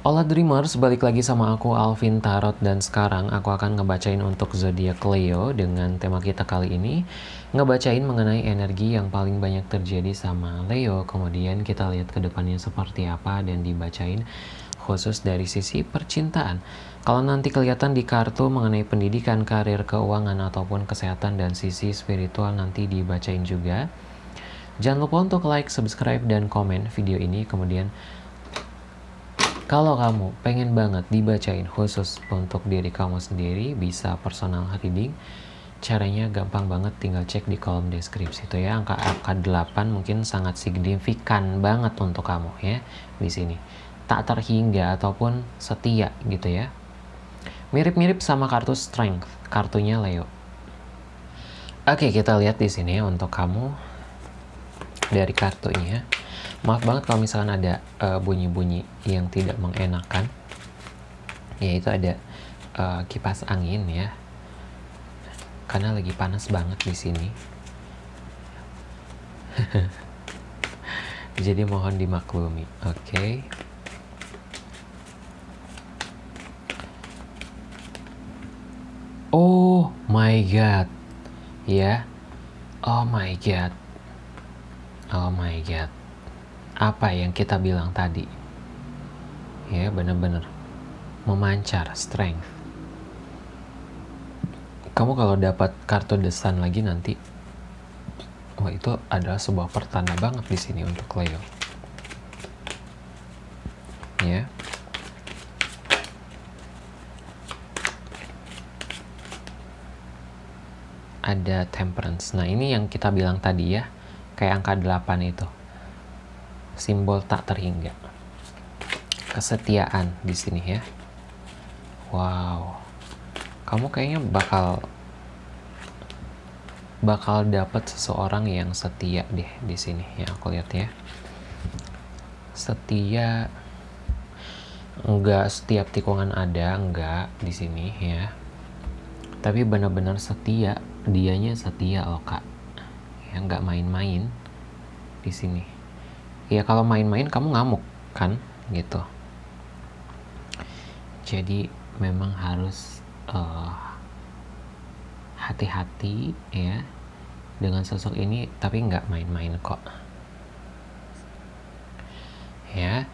Hola Dreamers, balik lagi sama aku Alvin Tarot. Dan sekarang aku akan ngebacain untuk zodiak Leo dengan tema kita kali ini. Ngebacain mengenai energi yang paling banyak terjadi sama Leo. Kemudian kita lihat ke depannya seperti apa dan dibacain khusus dari sisi percintaan. Kalau nanti kelihatan di kartu mengenai pendidikan, karir, keuangan ataupun kesehatan dan sisi spiritual nanti dibacain juga. Jangan lupa untuk like, subscribe, dan komen video ini. Kemudian kalau kamu pengen banget dibacain khusus untuk diri kamu sendiri, bisa personal reading. Caranya gampang banget, tinggal cek di kolom deskripsi itu ya. Angka angka 8 mungkin sangat signifikan banget untuk kamu ya di sini. Tak terhingga ataupun setia gitu ya. Mirip-mirip sama kartu strength, kartunya Leo. Oke, kita lihat di sini untuk kamu dari kartunya. Maaf banget kalau misalkan ada eh, bunyi-bunyi uh, yang tidak mengenakan. Yaitu ada uh, kipas angin ya. Karena lagi panas banget di sini. Jadi mohon dimaklumi. Oke. Okay. Oh my god. Ya. Oh my god. Oh my god apa yang kita bilang tadi. Ya bener-bener memancar strength. Kamu kalau dapat kartu desan lagi nanti wah itu adalah sebuah pertanda banget di sini untuk Leo. Ya. Ada temperance. Nah ini yang kita bilang tadi ya kayak angka 8 itu simbol tak terhingga. Kesetiaan di sini ya. Wow. Kamu kayaknya bakal bakal dapat seseorang yang setia deh di sini ya aku lihat ya. Setia enggak setiap tikungan ada enggak di sini ya. Tapi benar-benar setia, dianya setia loh kak. Ya enggak main-main di sini ya kalau main-main kamu ngamuk kan? Gitu. Jadi memang harus uh, hati-hati ya dengan sosok ini tapi nggak main-main kok. Ya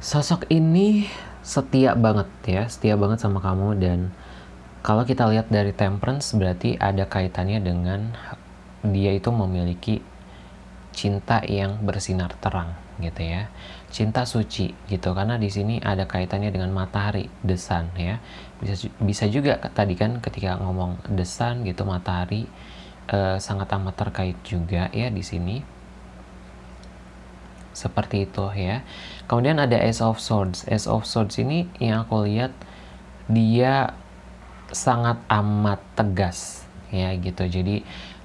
sosok ini setia banget ya setia banget sama kamu dan kalau kita lihat dari temperance berarti ada kaitannya dengan dia itu memiliki cinta yang bersinar terang gitu ya. Cinta suci gitu. Karena di sini ada kaitannya dengan matahari desan ya. Bisa bisa juga tadi kan ketika ngomong desan gitu matahari eh, sangat amat terkait juga ya di sini. Seperti itu ya. Kemudian ada Ace of Swords. Ace of Swords ini yang aku lihat dia sangat amat tegas ya gitu. Jadi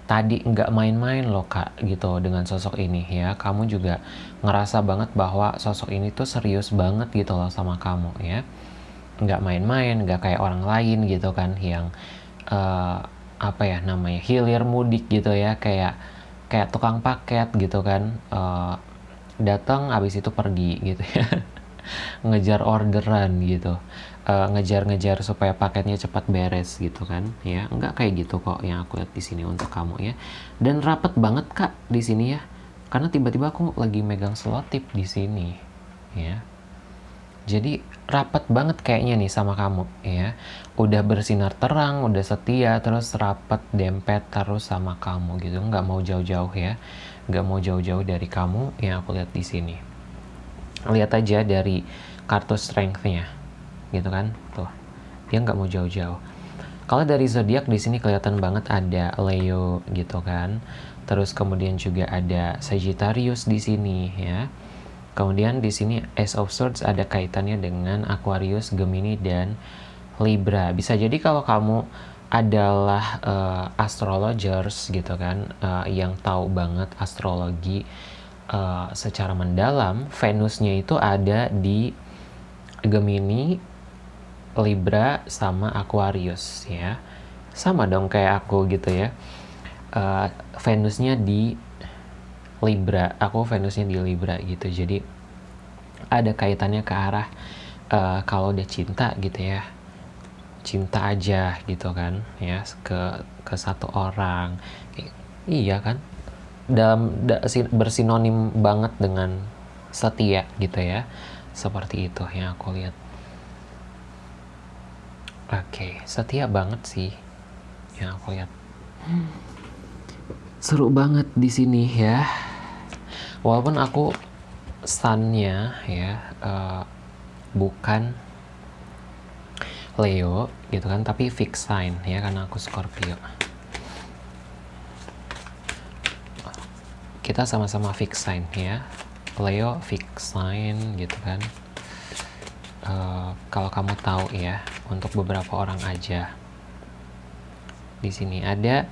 tadi nggak main-main loh kak gitu dengan sosok ini ya. Kamu juga ngerasa banget bahwa sosok ini tuh serius banget gitu loh sama kamu ya. Nggak main-main nggak kayak orang lain gitu kan yang uh, apa ya namanya hilir mudik gitu ya kayak kayak tukang paket gitu kan uh, datang abis itu pergi gitu ya. Ngejar orderan gitu. Eh, ngejar-ngejar uh, supaya paketnya cepat beres gitu kan. Ya nggak kayak gitu kok yang aku lihat di sini untuk kamu ya. Dan rapet banget kak di sini ya. Karena tiba-tiba aku lagi megang selotip di sini ya. Jadi rapet banget kayaknya nih sama kamu ya. Udah bersinar terang udah setia terus rapet dempet terus sama kamu gitu. Nggak mau jauh-jauh ya. Nggak mau jauh-jauh dari kamu yang aku lihat di sini. Lihat aja dari kartu strength-nya gitu kan. Tuh dia nggak mau jauh-jauh. Kalau dari zodiak di sini kelihatan banget ada Leo gitu kan. Terus kemudian juga ada Sagittarius di sini ya. Kemudian di sini Ace of Swords ada kaitannya dengan Aquarius Gemini dan Libra. Bisa jadi kalau kamu adalah uh, astrologers gitu kan uh, yang tahu banget astrologi uh, secara mendalam Venusnya itu ada di Gemini Libra sama Aquarius ya. Sama dong kayak aku gitu ya. Uh, Venusnya di Libra aku Venusnya di Libra gitu. Jadi ada kaitannya ke arah uh, kalau udah cinta gitu ya. Cinta aja gitu kan ya ke ke satu orang. Iya kan? Dalam da, bersinonim banget dengan setia gitu ya. Seperti itu yang aku lihat oke setia banget sih yang aku lihat. Seru banget di sini ya. Walaupun aku sunnya ya uh, bukan Leo gitu kan tapi fix sign ya karena aku Scorpio. Kita sama-sama fix sign ya. Leo fix sign gitu kan uh, kalau kamu tahu ya untuk beberapa orang aja di sini ada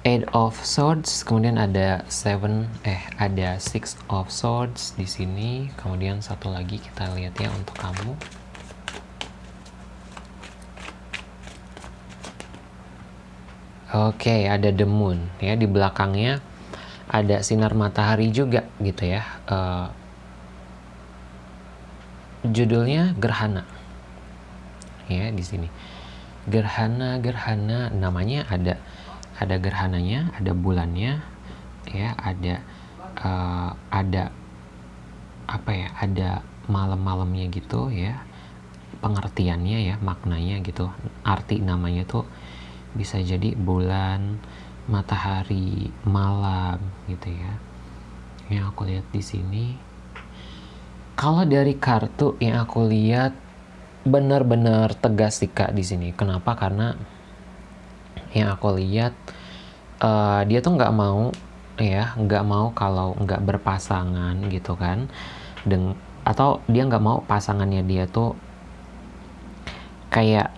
Eight of Swords, kemudian ada Seven, eh ada Six of Swords di sini. Kemudian satu lagi kita lihat ya untuk kamu. Oke, ada the moon ya di belakangnya ada sinar matahari juga gitu ya. Uh, judulnya gerhana. Ya, di sini. Gerhana, gerhana namanya ada ada gerhananya, ada bulannya, ya, ada uh, ada apa ya? Ada malam-malamnya gitu ya. Pengertiannya ya, maknanya gitu. Arti namanya tuh bisa jadi bulan, matahari, malam gitu ya. Yang aku lihat di sini. Kalau dari kartu yang aku lihat benar-benar tegas sih kak di sini. Kenapa? Karena yang aku lihat uh, dia tuh nggak mau ya nggak mau kalau nggak berpasangan gitu kan Deng atau dia nggak mau pasangannya dia tuh kayak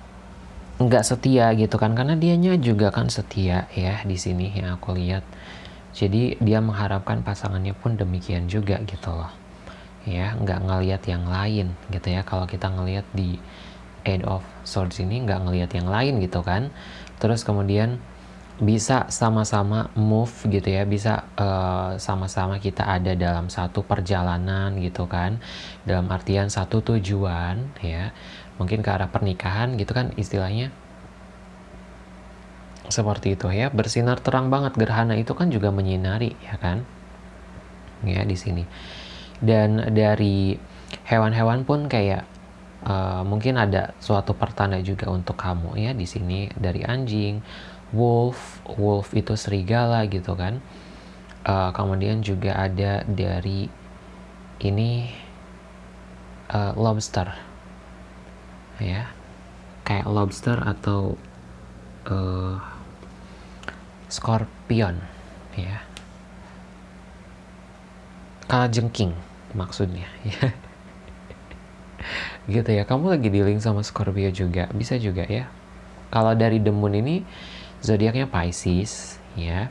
nggak setia gitu kan karena dianya juga kan setia ya di sini yang aku lihat jadi dia mengharapkan pasangannya pun demikian juga gitu loh ya nggak ngelihat yang lain gitu ya. Kalau kita ngelihat di Eight of Swords ini nggak ngelihat yang lain gitu kan. Terus kemudian bisa sama-sama move gitu ya. Bisa eh, sama-sama uh, kita ada dalam satu perjalanan gitu kan. Dalam artian satu tujuan ya. Mungkin ke arah pernikahan gitu kan istilahnya. Seperti itu ya. Bersinar terang banget. Gerhana itu kan juga menyinari ya kan. Ya di sini dan dari hewan-hewan pun kayak uh, mungkin ada suatu pertanda juga untuk kamu ya di sini dari anjing wolf wolf itu serigala gitu kan. Uh, kemudian juga ada dari ini uh, lobster. Ya kayak lobster atau uh, scorpion ya. Jengking maksudnya ya. Gitu ya kamu lagi dealing sama Scorpio juga bisa juga ya. Kalau dari Moon ini zodiaknya Pisces ya.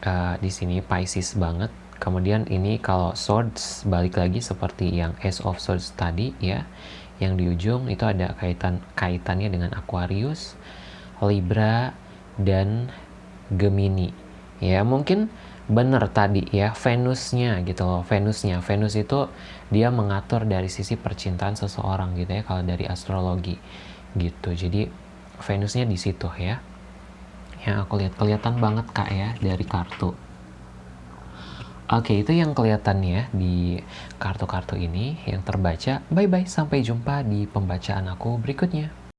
Uh, di sini Pisces banget. Kemudian ini kalau swords balik lagi seperti yang Ace of Swords tadi ya. Yang di ujung itu ada kaitan kaitannya dengan Aquarius Libra dan Gemini ya. Mungkin benar tadi ya Venusnya gitu loh Venusnya Venus itu dia mengatur dari sisi percintaan seseorang gitu ya kalau dari astrologi gitu jadi Venusnya di situ ya yang aku lihat kelihatan banget kak ya dari kartu Oke, itu yang kelihatan ya di kartu-kartu ini yang terbaca. Bye-bye, sampai jumpa di pembacaan aku berikutnya.